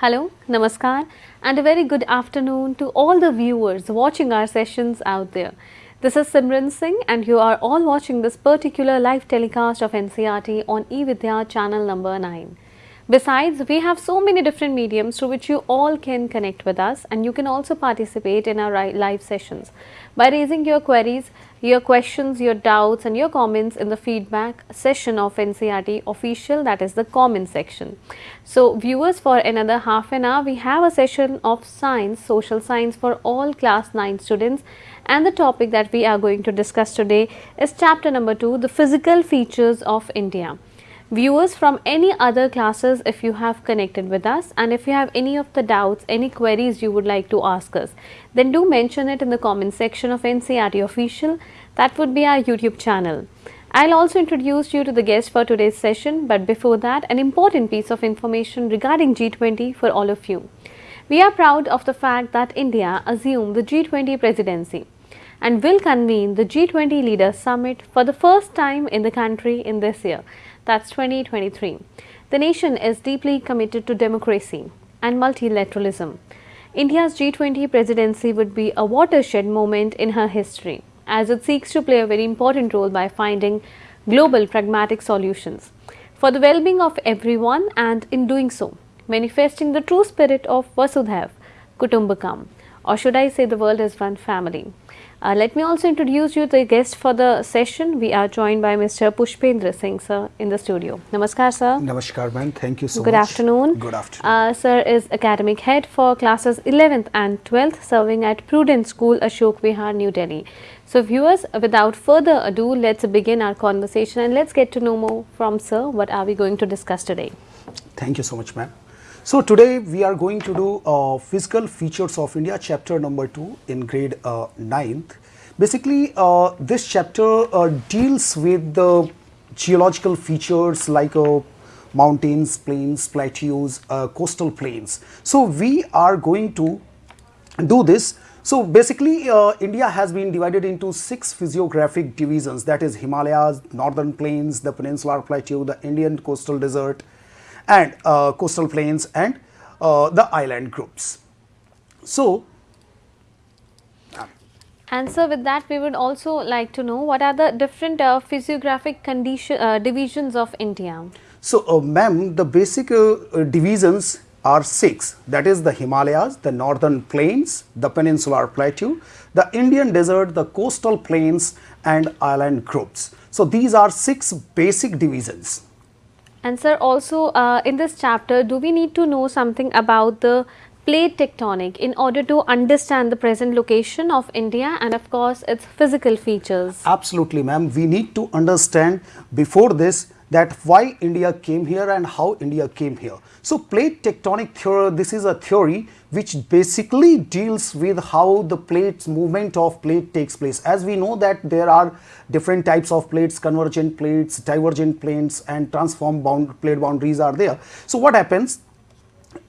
Hello, Namaskar and a very good afternoon to all the viewers watching our sessions out there. This is Simran Singh and you are all watching this particular live telecast of NCERT on eVidya channel number 9. Besides, we have so many different mediums through which you all can connect with us and you can also participate in our live sessions by raising your queries, your questions, your doubts and your comments in the feedback session of NCERT official that is the comment section. So, viewers for another half an hour we have a session of science, social science for all class 9 students and the topic that we are going to discuss today is chapter number 2 the physical features of India. Viewers from any other classes if you have connected with us and if you have any of the doubts, any queries you would like to ask us, then do mention it in the comment section of NCERT official that would be our YouTube channel. I'll also introduce you to the guest for today's session but before that an important piece of information regarding G20 for all of you. We are proud of the fact that India assumed the G20 presidency and will convene the G20 Leaders Summit for the first time in the country in this year that's 2023. The nation is deeply committed to democracy and multilateralism. India's G20 presidency would be a watershed moment in her history as it seeks to play a very important role by finding global pragmatic solutions for the well-being of everyone and in doing so manifesting the true spirit of Vasudhaiv Kutumbakam or should I say the world is one family. Uh, let me also introduce you the guest for the session. We are joined by Mr. Pushpendra Singh sir in the studio. Namaskar sir. Namaskar man. Thank you so much. Good much. afternoon. Good afternoon. Uh, sir is academic head for classes 11th and 12th serving at Prudent School Ashok Vihar New Delhi. So viewers without further ado let's begin our conversation and let's get to know more from sir what are we going to discuss today. Thank you so much ma'am. So today we are going to do uh, physical features of India chapter number 2 in grade uh, 9th. Basically uh, this chapter uh, deals with the geological features like uh, mountains, plains, plateaus, uh, coastal plains. So we are going to do this. So basically uh, India has been divided into six physiographic divisions that is Himalayas, northern plains, the peninsular plateau, the Indian coastal desert, and uh, coastal plains and uh, the island groups. So, And so with that we would also like to know what are the different uh, physiographic condition uh, divisions of India. so uh, ma'am, the basic uh, divisions are six that is the Himalayas, the northern plains, the peninsular plateau, the Indian desert, the coastal plains and island groups. So, these are six basic divisions. And sir also uh, in this chapter do we need to know something about the plate tectonic in order to understand the present location of India and of course its physical features. Absolutely ma'am, we need to understand before this that why India came here and how India came here. So plate tectonic theory, this is a theory which basically deals with how the plates movement of plate takes place. As we know that there are different types of plates, convergent plates, divergent plates and transform bound plate boundaries are there. So what happens?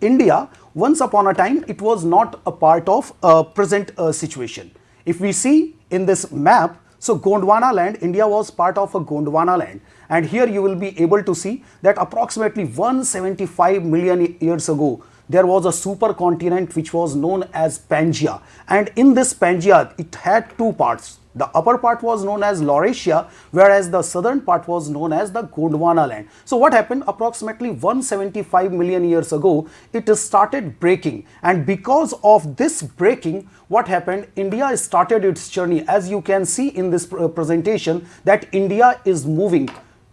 India once upon a time it was not a part of a present uh, situation. If we see in this map, so Gondwana land, India was part of a Gondwana land and here you will be able to see that approximately 175 million years ago there was a supercontinent which was known as Pangaea and in this Pangaea it had two parts. The upper part was known as Laurasia whereas the southern part was known as the Gondwana land. So what happened? Approximately 175 million years ago it started breaking. And because of this breaking what happened? India started its journey. As you can see in this presentation that India is moving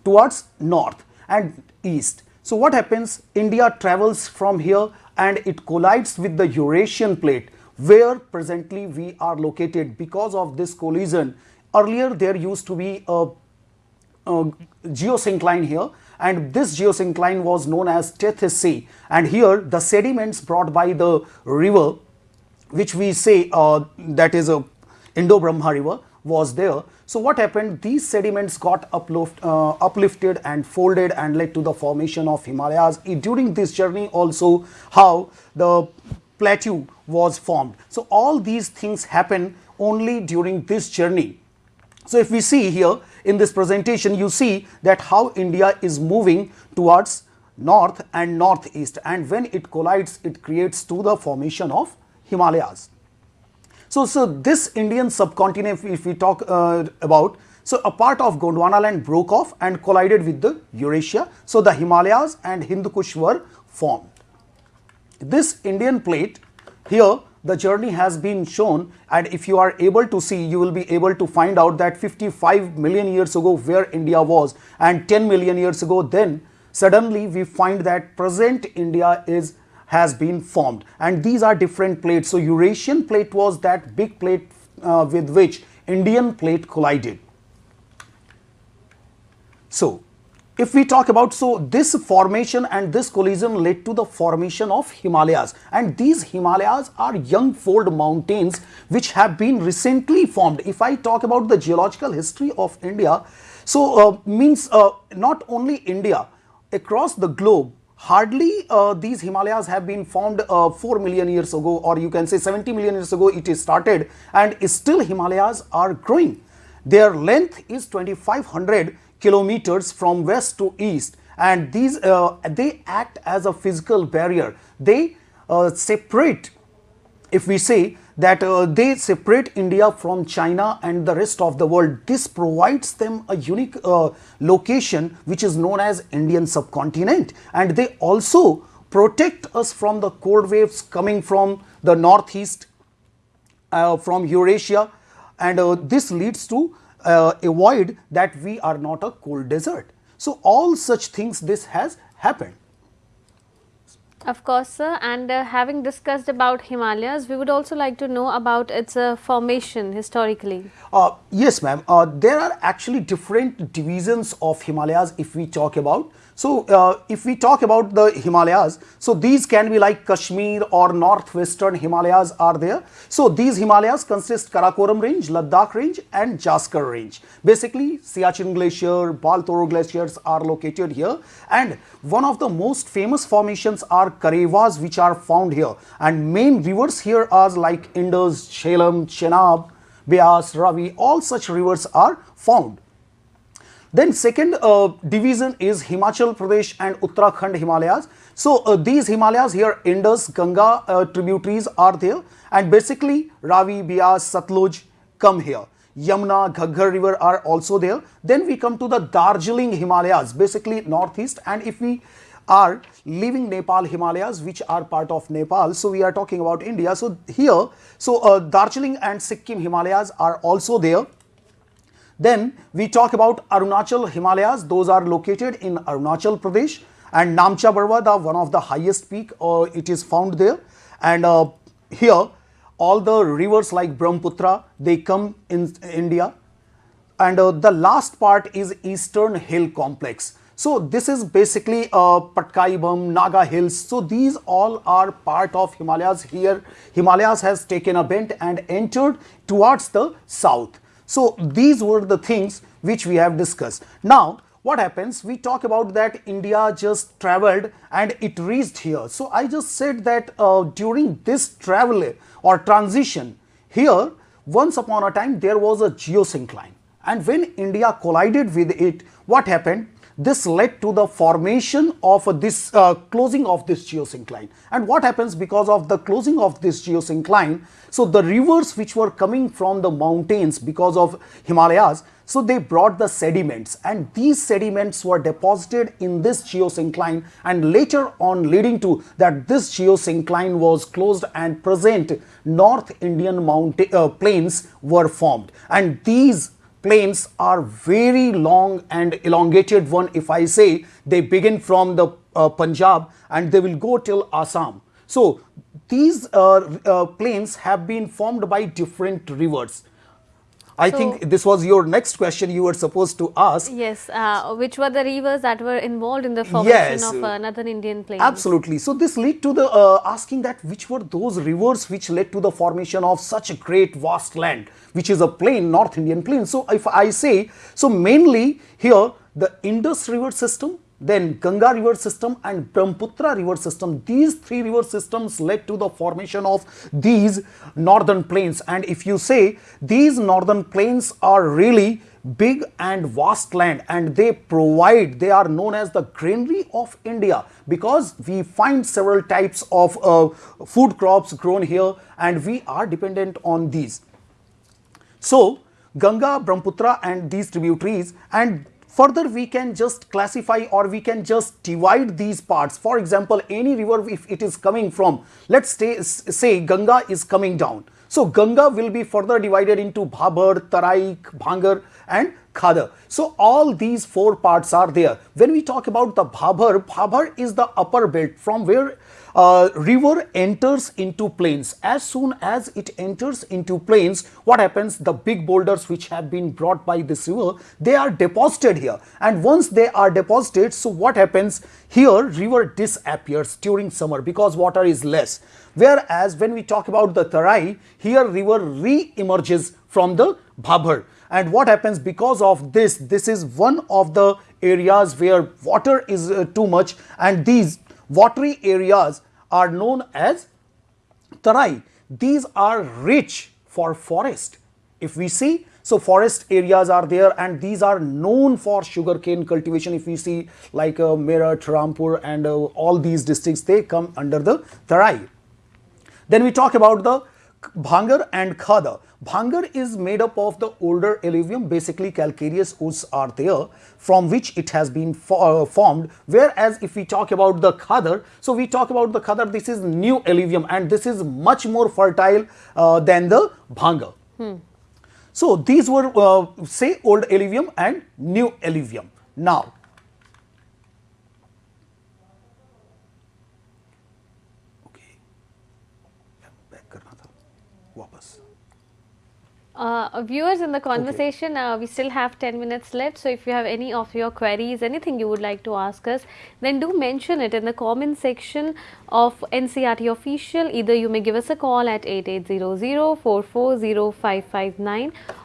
towards north and east. So what happens India travels from here and it collides with the Eurasian plate where presently we are located because of this collision. Earlier there used to be a, a geosyncline here and this geosyncline was known as Tethys Sea and here the sediments brought by the river which we say uh, that is a Indo-Brahma river was there. So what happened? These sediments got uplift, uh, uplifted and folded and led to the formation of Himalayas. During this journey also how the plateau was formed. So all these things happen only during this journey. So if we see here in this presentation, you see that how India is moving towards north and northeast and when it collides it creates to the formation of Himalayas. So, so this Indian subcontinent if we talk uh, about so a part of Gondwana land broke off and collided with the Eurasia. So the Himalayas and Hindu Kush were formed. This Indian plate here the journey has been shown and if you are able to see you will be able to find out that 55 million years ago where India was and 10 million years ago then suddenly we find that present India is has been formed and these are different plates. So Eurasian plate was that big plate uh, with which Indian plate collided. So, if we talk about so this formation and this collision led to the formation of Himalayas and these Himalayas are young fold mountains which have been recently formed. If I talk about the geological history of India, so uh, means uh, not only India across the globe hardly uh, these Himalayas have been formed uh, 4 million years ago or you can say 70 million years ago it is started and still Himalayas are growing. Their length is 2500 kilometers from west to east and these uh, they act as a physical barrier they uh, separate if we say that uh, they separate India from China and the rest of the world. This provides them a unique uh, location which is known as Indian subcontinent and they also protect us from the cold waves coming from the northeast uh, from Eurasia and uh, this leads to uh, avoid that we are not a cold desert. So, all such things this has happened. Of course, sir. And uh, having discussed about Himalayas, we would also like to know about its uh, formation historically. Uh, yes, ma'am. Uh, there are actually different divisions of Himalayas if we talk about. So, uh, if we talk about the Himalayas, so these can be like Kashmir or northwestern Himalayas are there. So, these Himalayas consist Karakoram range, Ladakh range and Zaskar range. Basically, Siachen glacier, Baltoro glaciers are located here and one of the most famous formations are Karewas which are found here and main rivers here are like Indus, Jhelum, Chenab, Beas, Ravi, all such rivers are found. Then second uh, division is Himachal Pradesh and Uttarakhand Himalayas. So uh, these Himalayas here Indus, Ganga uh, tributaries are there and basically Ravi, Beas, Satluj come here. Yamuna, Ghaggar river are also there. Then we come to the Darjeeling Himalayas basically northeast and if we are leaving Nepal Himalayas which are part of Nepal. So we are talking about India. So here, so uh, Darjeeling and Sikkim Himalayas are also there then we talk about Arunachal Himalayas, those are located in Arunachal Pradesh and Namcha Barwa, one of the highest peak, uh, it is found there. And uh, here all the rivers like Brahmaputra, they come in India. And uh, the last part is Eastern Hill Complex. So this is basically uh, Patkai Naga Hills. So these all are part of Himalayas here. Himalayas has taken a bend and entered towards the south. So these were the things which we have discussed. Now what happens we talk about that India just traveled and it reached here. So I just said that uh, during this travel or transition here once upon a time there was a geosyncline and when India collided with it what happened this led to the formation of this uh, closing of this geosyncline. And what happens because of the closing of this geosyncline? So the rivers which were coming from the mountains because of Himalayas, so they brought the sediments and these sediments were deposited in this geosyncline and later on leading to that this geosyncline was closed and present North Indian mountain uh, plains were formed and these plains are very long and elongated one if I say they begin from the uh, Punjab and they will go till Assam. So these uh, uh, plains have been formed by different rivers. I so, think this was your next question you were supposed to ask. Yes, uh, which were the rivers that were involved in the formation yes, of uh, Northern Indian plains? Absolutely. So this led to the uh, asking that which were those rivers which led to the formation of such a great vast land, which is a plain, North Indian plain. So if I say, so mainly here the Indus river system then Ganga river system and Brahmaputra river system. These three river systems led to the formation of these northern plains and if you say these northern plains are really big and vast land and they provide they are known as the granary of India because we find several types of uh, food crops grown here and we are dependent on these. So, Ganga, Brahmaputra and these tributaries and further we can just classify or we can just divide these parts. For example, any river if it is coming from, let's say, say Ganga is coming down. So, Ganga will be further divided into Bhabar, Tarai, Bhangar and Khadar. So, all these four parts are there. When we talk about the Bhabar, Bhabar is the upper belt from where uh, river enters into plains. As soon as it enters into plains, what happens? The big boulders which have been brought by this river, they are deposited here. And once they are deposited, so what happens? Here, river disappears during summer because water is less. Whereas when we talk about the Tarai, here river re-emerges from the Bhabar. And what happens because of this, this is one of the areas where water is uh, too much and these watery areas are known as Tarai. These are rich for forest. If we see, so forest areas are there and these are known for sugarcane cultivation. If we see like uh, Meerut, Rampur and uh, all these districts, they come under the Tarai. Then we talk about the Bhangar and Khada. Bhangar is made up of the older alluvium, basically calcareous ooze are there from which it has been uh, formed. Whereas if we talk about the Khadar, so we talk about the Khadar, this is new alluvium and this is much more fertile uh, than the Bhangar. Hmm. So these were uh, say old alluvium and new alluvium. Now Uh, viewers in the conversation, okay. uh, we still have 10 minutes left. So, if you have any of your queries, anything you would like to ask us, then do mention it in the comment section of NCERT official. Either you may give us a call at 8800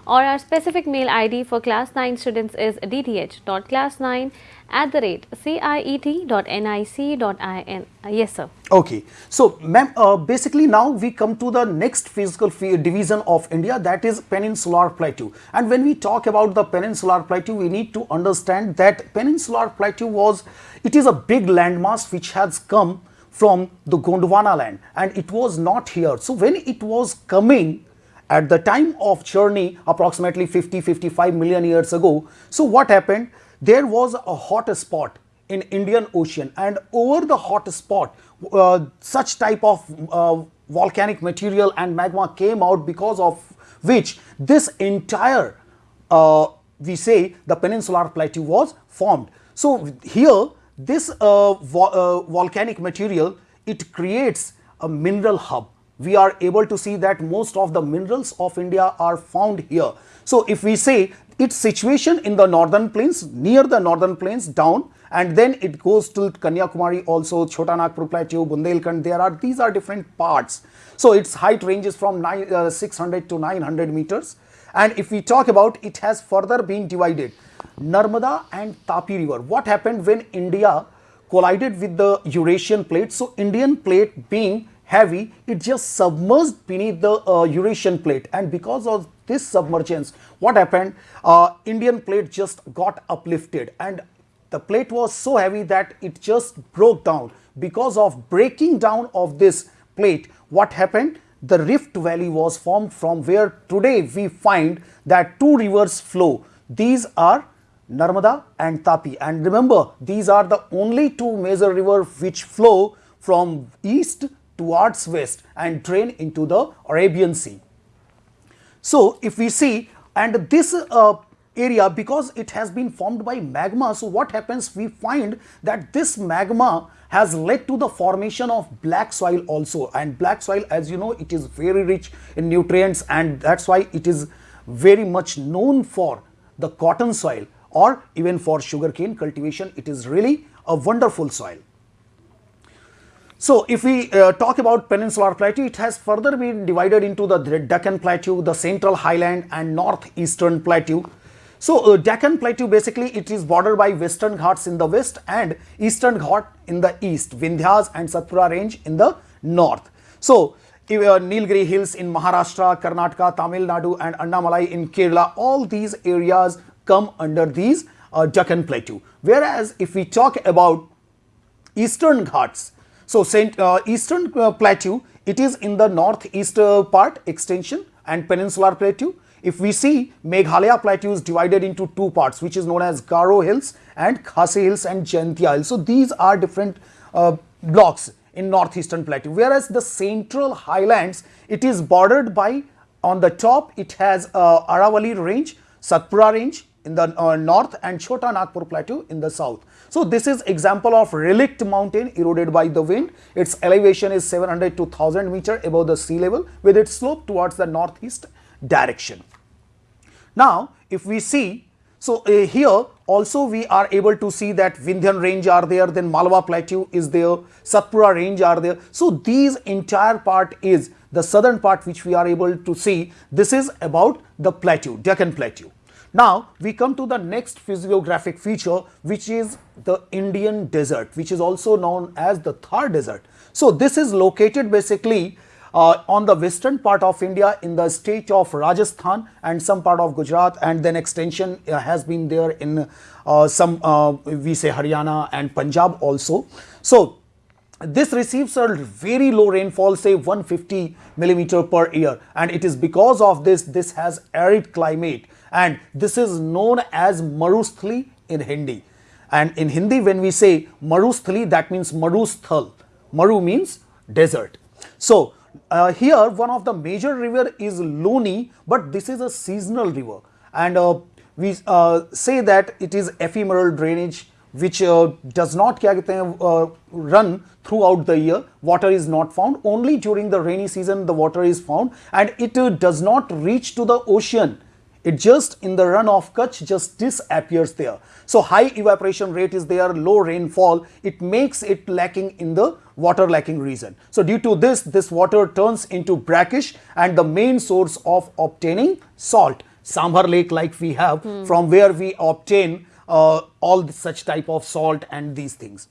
or our specific mail ID for class 9 students is dth.class9 at the rate ciet.nic.in. Yes, sir. Okay. So, ma'am, uh, basically now we come to the next physical division of India that is Peninsular Plateau. And when we talk about the Peninsular Plateau, we need to understand that Peninsular Plateau was, it is a big landmass which has come from the Gondwana land and it was not here. So, when it was coming at the time of journey approximately 50-55 million years ago, so what happened? there was a hot spot in Indian Ocean and over the hot spot uh, such type of uh, volcanic material and magma came out because of which this entire uh, we say the peninsular plateau was formed. So here this uh, vo uh, volcanic material it creates a mineral hub. We are able to see that most of the minerals of India are found here. So if we say its situation in the northern plains, near the northern plains down and then it goes to Kanyakumari also, Chota Nagpur Plateau, Bundelkhand, there are, these are different parts. So its height ranges from nine, uh, 600 to 900 meters. And if we talk about it has further been divided, Narmada and Tapi river. What happened when India collided with the Eurasian plate? So Indian plate being heavy, it just submerged beneath the uh, Eurasian plate and because of this submergence, what happened? Uh, Indian plate just got uplifted and the plate was so heavy that it just broke down. Because of breaking down of this plate, what happened? The Rift Valley was formed from where today we find that two rivers flow. These are Narmada and Tapi and remember these are the only two major rivers which flow from east towards west and drain into the Arabian Sea. So, if we see and this uh, area because it has been formed by magma, so what happens we find that this magma has led to the formation of black soil also and black soil as you know it is very rich in nutrients and that is why it is very much known for the cotton soil or even for sugarcane cultivation it is really a wonderful soil. So, if we uh, talk about Peninsular Plateau, it has further been divided into the Deccan Plateau, the Central Highland and Northeastern Plateau. So uh, Deccan Plateau basically it is bordered by Western Ghats in the west and Eastern Ghat in the east, Vindhyas and Satpura range in the north. So uh, Nilgiri Hills in Maharashtra, Karnataka, Tamil Nadu and Andamalai in Kerala, all these areas come under these uh, Deccan Plateau. Whereas if we talk about Eastern Ghats, so uh, Eastern uh, Plateau, it is in the northeast uh, part extension and peninsular plateau if we see Meghalaya plateau is divided into two parts which is known as Garo Hills and Khasi Hills and Jaintia Hills. So these are different uh, blocks in northeastern plateau whereas the central highlands it is bordered by on the top it has uh, Aravali range, Satpura range in the uh, north and Chota Nagpur plateau in the south. So this is example of relict mountain eroded by the wind. Its elevation is 700 to 1000 meter above the sea level with its slope towards the northeast direction. Now, if we see, so uh, here also we are able to see that Vindhyan range are there, then Malwa plateau is there, Satpura range are there. So these entire part is the southern part which we are able to see. This is about the plateau, Deccan plateau. Now we come to the next physiographic feature which is the Indian desert which is also known as the Thar desert. So this is located basically uh, on the western part of India in the state of Rajasthan and some part of Gujarat and then extension uh, has been there in uh, some uh, we say Haryana and Punjab also. So this receives a very low rainfall say 150 millimeter per year and it is because of this this has arid climate and this is known as Marusthali in Hindi. And in Hindi when we say Marusthali that means Marusthal. Maru means desert. So uh, here one of the major river is Luni, but this is a seasonal river. And uh, we uh, say that it is ephemeral drainage which uh, does not uh, run throughout the year. Water is not found. Only during the rainy season the water is found. And it uh, does not reach to the ocean it just in the run of Kutch just disappears there. So high evaporation rate is there, low rainfall, it makes it lacking in the water lacking region. So due to this, this water turns into brackish and the main source of obtaining salt. Sambhar lake like we have hmm. from where we obtain uh, all such type of salt and these things.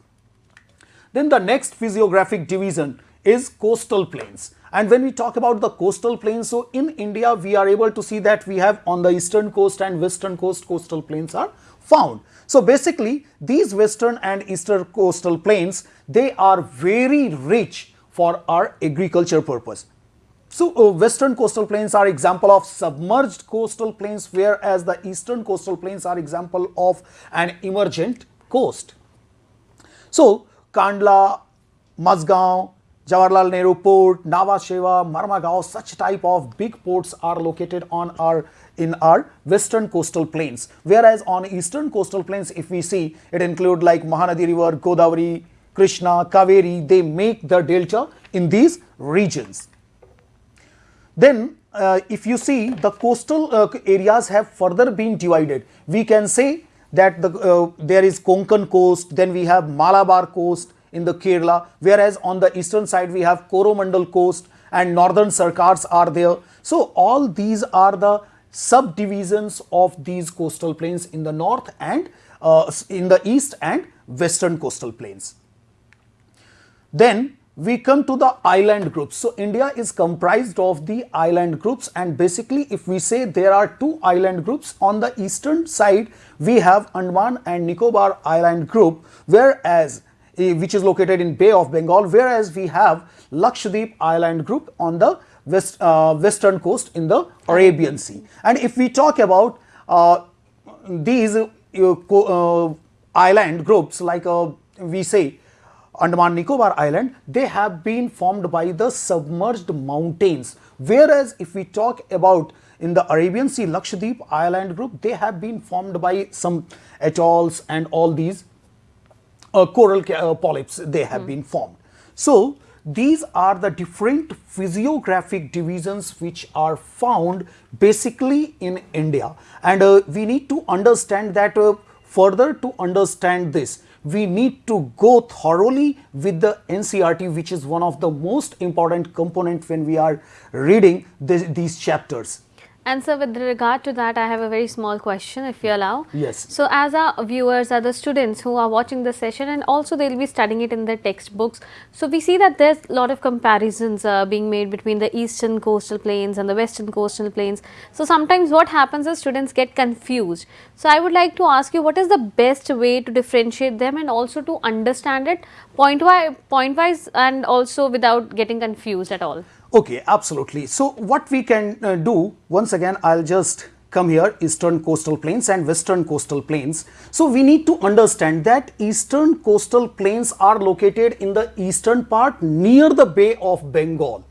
Then the next physiographic division is coastal plains. And when we talk about the coastal plains, so in India, we are able to see that we have on the eastern coast and western coast coastal plains are found. So basically, these western and eastern coastal plains, they are very rich for our agriculture purpose. So uh, western coastal plains are example of submerged coastal plains, whereas the eastern coastal plains are example of an emergent coast. So Kandla, Mazgaon, Jawaharlal Nehru Port, Nhava Sheva, Marmagaon, such type of big ports are located on our in our western coastal plains. Whereas on eastern coastal plains, if we see, it include like Mahanadi River, Godavari, Krishna, Kaveri, they make the delta in these regions. Then uh, if you see the coastal uh, areas have further been divided, we can say that the, uh, there is Konkan coast, then we have Malabar coast, in the Kerala, whereas on the eastern side we have Coromandel coast and northern Sarkars are there. So all these are the subdivisions of these coastal plains in the north and uh, in the east and western coastal plains. Then we come to the island groups. So India is comprised of the island groups and basically if we say there are two island groups on the eastern side we have Andaman and Nicobar island group whereas Which is located in Bay of Bengal, whereas we have Lakshadweep Island group on the west, uh, western coast in the Arabian Sea. And if we talk about uh, these uh, uh island groups like uh, we say Andaman Nicobar Island, they have been formed by the submerged mountains. Whereas if we talk about in the Arabian Sea Lakshadweep Island group, they have been formed by some atolls and all these coral uh, polyps they have mm. been formed. So these are the different physiographic divisions which are found basically in India and uh, we need to understand that uh, further to understand this we need to go thoroughly with the NCERT which is one of the most important component when we are reading this, these chapters. And so with regard to that, I have a very small question if you allow. Yes. So as our viewers are the students who are watching the session and also they will be studying it in their textbooks. So we see that there's a lot of comparisons uh, being made between the eastern coastal plains and the western coastal plains. So sometimes what happens is students get confused. So I would like to ask you what is the best way to differentiate them and also to understand it point, wise, point wise and also without getting confused at all. Okay, absolutely. So what we can uh, do, once again, I'll just come here eastern coastal plains and western coastal plains. So we need to understand that eastern coastal plains are located in the eastern part near the Bay of Bengal.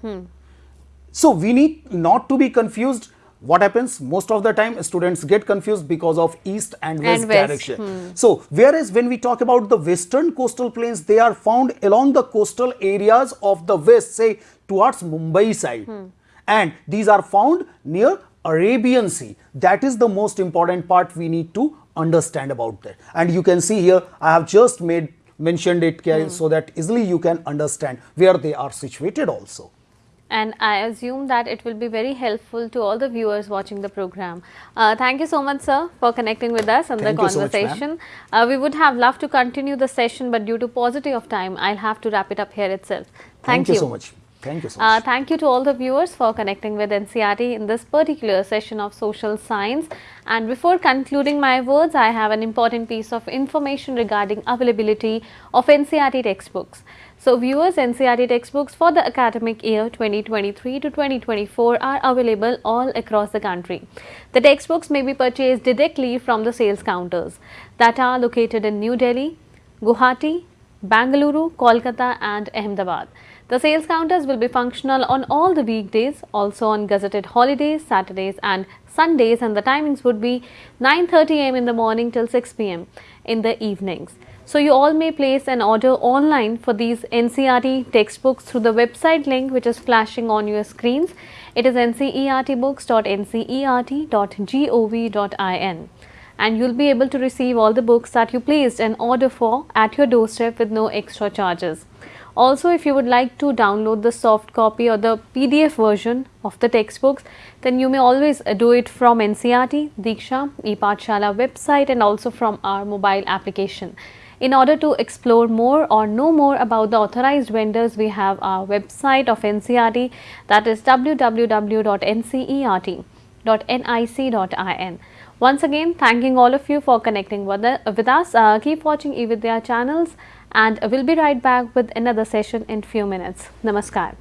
So we need not to be confused. What happens most of the time students get confused because of east and west, And west, direction. Hmm. So whereas when we talk about the western coastal plains, they are found along the coastal areas of the west, say towards Mumbai side. Hmm. And these are found near Arabian Sea. That is the most important part we need to understand about that. And you can see here, I have just made mentioned it Karen, so that easily you can understand where they are situated also. And I assume that it will be very helpful to all the viewers watching the program. Uh, thank you so much, sir, for connecting with us and Thank the you so much, conversation. uh, we would have loved to continue the session, but due to paucity of time, I'll have to wrap it up here itself. Thank, you so much. Thank you so Uh, thank you to all the viewers for connecting with NCERT in this particular session of social science. And before concluding my words, I have an important piece of information regarding availability of NCERT textbooks. So viewers, NCERT textbooks for the academic year 2023 to 2024 are available all across the country. The textbooks may be purchased directly from the sales counters that are located in New Delhi, Guwahati, Bangalore, Kolkata and Ahmedabad. The sales counters will be functional on all the weekdays, also on gazetted holidays, Saturdays and Sundays and the timings would be 9.30 am in the morning till 6 pm in the evenings. So you all may place an order online for these NCERT textbooks through the website link which is flashing on your screens. It is ncertbooks.ncert.gov.in and you'll be able to receive all the books that you placed an order for at your doorstep with no extra charges. Also, if you would like to download the soft copy or the PDF version of the textbooks, then you may always uh, do it from NCERT, Diksha, ePathshala website and also from our mobile application. In order to explore more or know more about the authorized vendors, we have our website of NCERT that is www.ncert.nic.in. Once again, thanking all of you for connecting with, with us. Uh, keep watching eVidya channels and we'll be right back with another session in few minutes. Namaskar.